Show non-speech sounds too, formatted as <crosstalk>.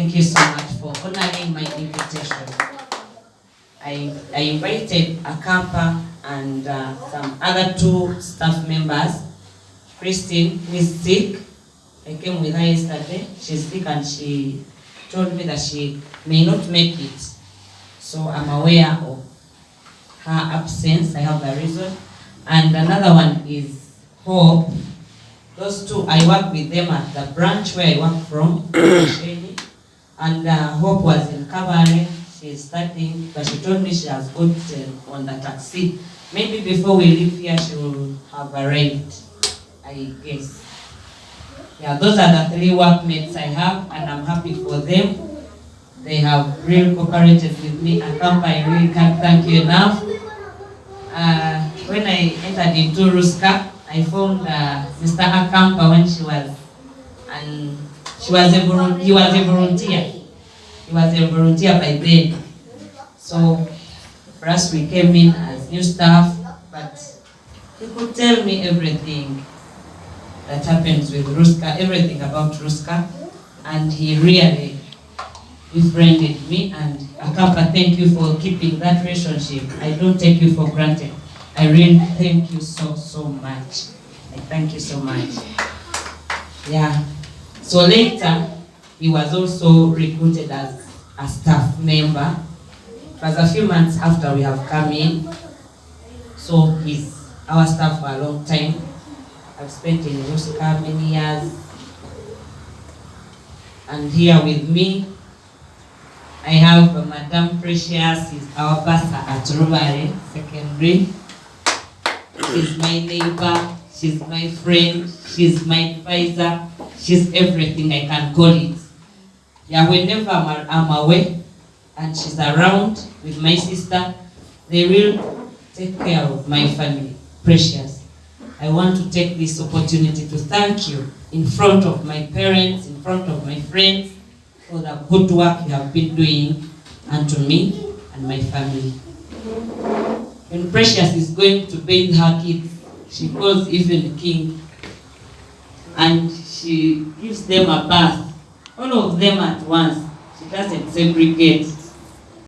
Thank you so much for honoring my invitation. I, I invited Akampa and uh, some other two staff members. Christine, who is sick. I came with her yesterday. She's sick and she told me that she may not make it. So I'm aware of her absence. I have a reason. And another one is Hope. Those two, I work with them at the branch where I work from. <coughs> And uh, Hope was in Cabaret. She's starting, but she told me she has got uh, on the taxi. Maybe before we leave here, she will have arrived, I guess. Yeah, those are the three workmates I have, and I'm happy for them. They have really cooperated with me. Akampa, I really can't thank you enough. Uh, when I entered into Ruska, I found uh, Mr. Akampa when she was, and she was a he was a volunteer. He was a volunteer by then. So for us, we came in as new staff, but he could tell me everything that happens with Ruska, everything about Ruska, and he really befriended me. And Akampa, thank you for keeping that relationship. I don't take you for granted. I really thank you so, so much. I thank you so much. Yeah. So later, he was also recruited as a staff member. Was a few months after we have come in. So he's our staff for a long time. I've spent in Ruska many years. And here with me, I have Madame Precious, is our pastor at Rubare Secondary. She's my neighbor, she's my friend, she's my advisor, she's everything I can call it. Yeah, whenever I'm, I'm away and she's around with my sister, they will take care of my family. Precious. I want to take this opportunity to thank you in front of my parents, in front of my friends, for the good work you have been doing unto me and my family. When Precious is going to bathe her kids, she calls even the King and she gives them a bath, all of them at once. She doesn't segregate.